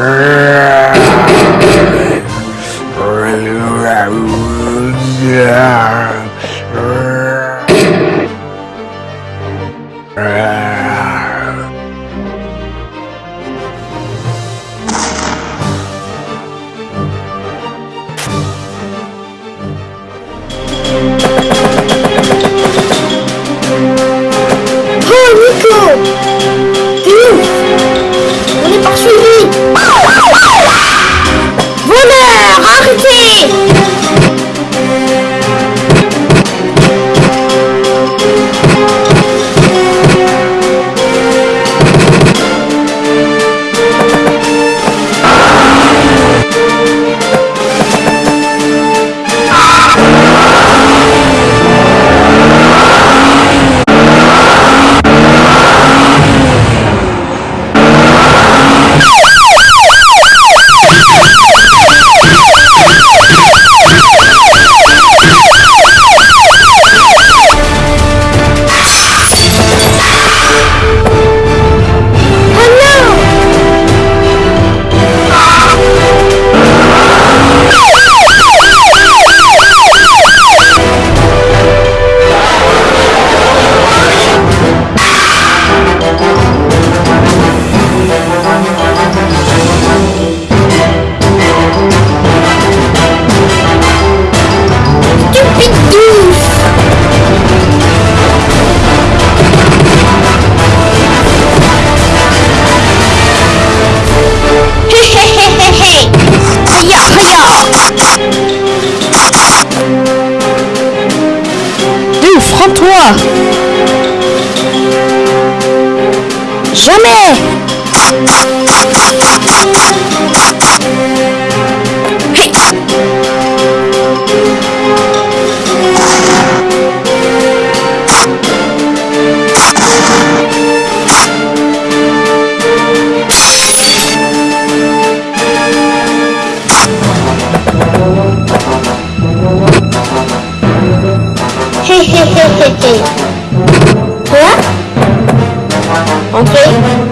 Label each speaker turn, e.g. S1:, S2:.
S1: Oh
S2: Prends-toi. Jamais. Hứa Ok.